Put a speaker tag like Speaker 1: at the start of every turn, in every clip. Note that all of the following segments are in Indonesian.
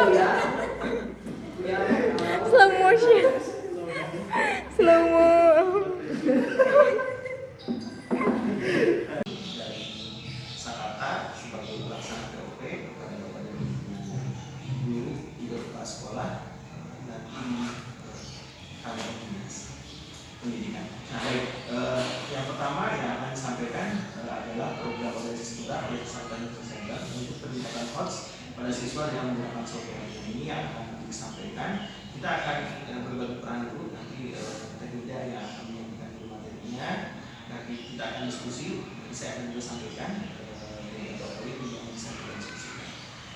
Speaker 1: Udah.
Speaker 2: Slow motion. Slow
Speaker 3: pendidikan. Eh, yang pertama yang akan disampaikan adalah program untuk HOTS pada siswa yang menggunakan software ini yang akan disampaikan. Kita akan eh, berbagi peran dulu nanti eh, Teknida yang akan menyampaikan dulu materinya. Nanti kita akan diskusi, nanti saya akan juga sampaikan eh, Bapak Wali yang bisa kita diskusikan.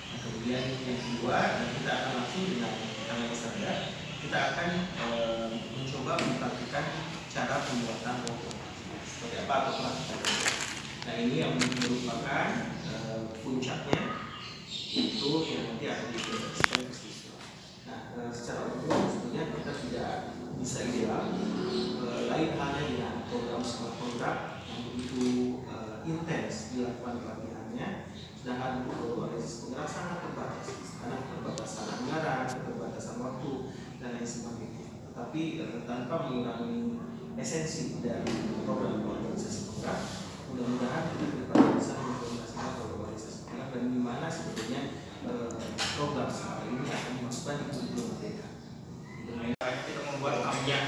Speaker 3: Nah, kemudian yang kedua, dan kita akan langsung dengan tangan standar, kita akan eh, mencoba mempraktikkan cara pembuatan logo. Seperti apa atau pelatihan. Nah ini yang merupakan eh, puncaknya itu yang nanti akan siswa. Nah eh, secara umum sebetulnya kita sudah bisa ideal lain halnya dengan program smart contract begitu eh, intens dilakukan pelatihannya sedangkan untuk organisasi penggerak sangat terbatas karena keterbatasan anggaran, keterbatasan waktu dan lain sebagainya. Tetapi eh, tanpa mengurangi esensi dari program organisasi penggerak, mudah-mudahan kita ke depan bisa mengimplementasikan organisasi penggerak dan di mana sebetulnya eh, program seperti ini akan dimasukkan di kurikulum merdeka.
Speaker 4: kita membuat ambiang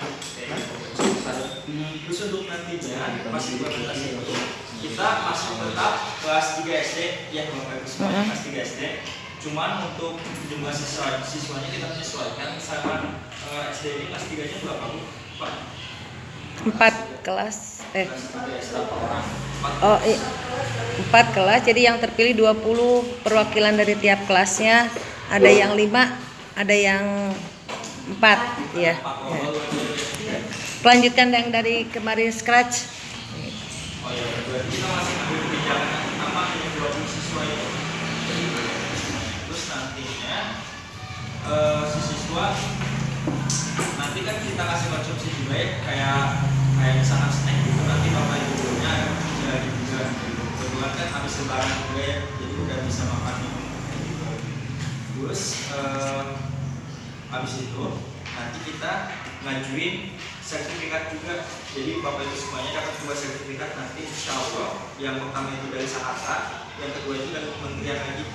Speaker 4: terus untuk nantinya masih berkelas itu kita masih tetap kelas 3 SD ya bapak ibu semua kelas 3 SD cuman untuk jumlah siswa siswanya kita menyesuaikan sama eh, SD ini kelas 3 nya berapa bu? Pak?
Speaker 2: Empat kelas. Eh,
Speaker 4: kelas 3 SD berapa orang? Empat.
Speaker 2: oh, i- empat kelas. Jadi yang terpilih 20 perwakilan dari tiap kelasnya. Ada yang lima, ada yang empat. Ya.
Speaker 4: Empat dua, dua, dua.
Speaker 2: Kelanjutan yang dari kemarin scratch.
Speaker 4: Oh berarti kita masih ambil kebijakan apa yang 20 siswa itu. Terus nantinya eh, si siswa nanti kan kita kasih konsumsi juga ya kayak kayak misalkan snack gitu nanti bapak ibu gurunya jadi juga kebetulan kan habis lebaran juga ya jadi udah bisa makan minum gitu. Terus habis itu nanti kita ngajuin sertifikat juga. Jadi bapak ibu semuanya dapat dua sertifikat nanti insya Allah. Yang pertama itu dari Sahata yang kedua itu dari kementerian lagi.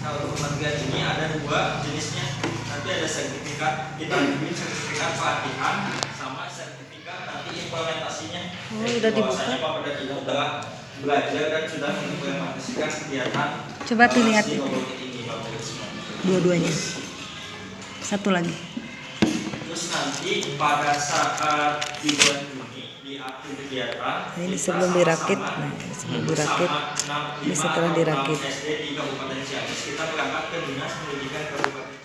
Speaker 4: Nah untuk kementerian ini ada dua jenisnya. Nanti ada sertifikat kita ajuin sertifikat pelatihan sama sertifikat nanti implementasinya.
Speaker 2: Oh,
Speaker 4: Jadi
Speaker 2: udah dibuka?
Speaker 4: bapak dan ibu telah belajar dan sudah mengimplementasikan kegiatan
Speaker 2: Coba
Speaker 4: eh,
Speaker 2: dilihat
Speaker 4: si semuanya.
Speaker 2: Dua-duanya. Satu lagi.
Speaker 4: Nanti pada saat di bulan Juni di akhir kegiatan
Speaker 2: Nah, ini sebelum dirakit. Nah, sebelum dirakit. Ini setelah dirakit.
Speaker 4: SD di Kabupaten Ciamis kita berangkat ke dinas pendidikan Kabupaten